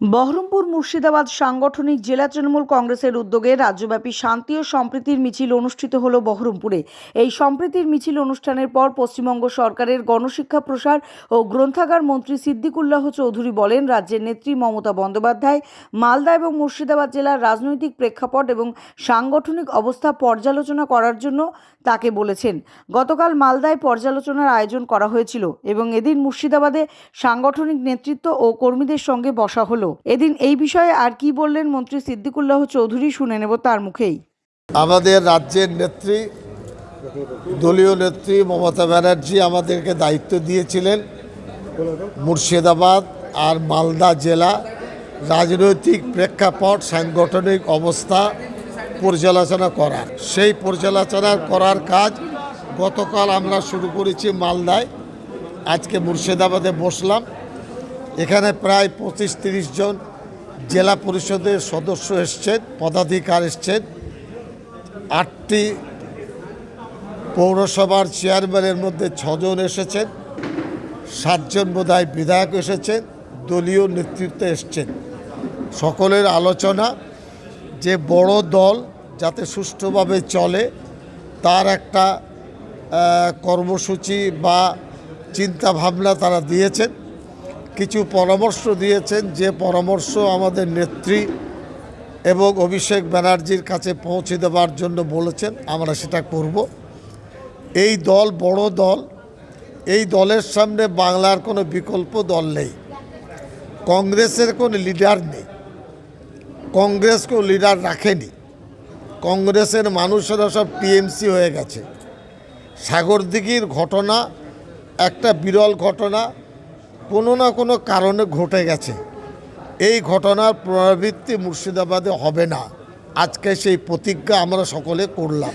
বহরমপুর মুর্শিদাবাদ সাংগঠনিক জেলা তৃণমূল কংগ্রেসের উদ্যোগে রাজ্যব্যাপী শান্তি ও সম্প্রীতির মিছিল অনুষ্ঠিত হল বহরমপুরে। এই সম্প্রীতির মিছিল অনুষ্ঠানের পর পশ্চিমবঙ্গ সরকারের গণশিক্ষা প্রসার ও গ্রন্থাগার মন্ত্রী সিদ্দিকুল্লাহ চৌধুরী বলেন, রাজ্যের নেত্রী মমতা বন্দ্যোপাধ্যায় মালদা এবং মুর্শিদাবাদ জেলার রাজনৈতিক প্রেক্ষাপট এবং সাংগঠনিক অবস্থা পর্যালোচনা করার জন্য তাকে বলেছেন। গতকাল মালদায় পর্যালোচনার আয়োজন করা হয়েছিল এবং এদিন মুর্শিদাবাদে সাংগঠনিক নেতৃত্ব ও কর্মীদের সঙ্গে বসা হলো। এদিন এই বিষয়ে আর কি বললেন মন্ত্রী সিদ্দিকুল্লাহ চৌধুরী শুনে নেব তার মুখেই। আমাদের রাজ্যের নেত্রী, দলীয় নেত্রী মমতা ব্যানার্জি আমাদেরকে দায়িত্ব দিয়েছিলেন। মুর্শিদাবাদ আর মালদা জেলা রাজনৈতিক প্রেক্ষাপট, সাংগঠনিক অবস্থা পর্যালোচনা করার। সেই পর্যালোচনা করার কাজ গতকাল আমরা শুরু করেছি মালদায়। আজকে মুর্শিদাবাদে বসলাম। এখানে প্রায় পঁচিশ তিরিশ জন জেলা পরিষদের সদস্য এসছেন, পদাধিকার এসছেন। আটটি পৌরসভার চেয়ারম্যানের মধ্যে ছজন এসেছেন, সাতজন বোধহয় বিধায়ক এসেছেন, দলীয় নেতৃত্বে এসছেন। সকলের আলোচনা যে বড় দল যাতে সুষ্ঠুভাবে চলে, তার একটা কর্মসূচি বা চিন্তা ভাবনা তারা দিয়েছেন। কিছু পরামর্শ দিয়েছেন, যে পরামর্শ আমাদের নেত্রী এবং অভিষেক ব্যানার্জির কাছে পৌঁছে দেওয়ার জন্য বলেছেন, আমরা সেটা করব। এই দল বড় দল, এই দলের সামনে বাংলার কোনো বিকল্প দল নেই। কংগ্রেসের কোনো লিডার নেই। কংগ্রেস কেউ লিডার রাখেনি। কংগ্রেসের মানুষেরা সব টিএমসি হয়ে গেছে। সাগরদিঘির ঘটনা একটা বিরল ঘটনা। কোনো না কোনো কারণে ঘটে গেছে। এই ঘটনার পুনরাবৃত্তি মুর্শিদাবাদে হবে না। আজকে সেই প্রতিজ্ঞা আমরা সকলে করলাম।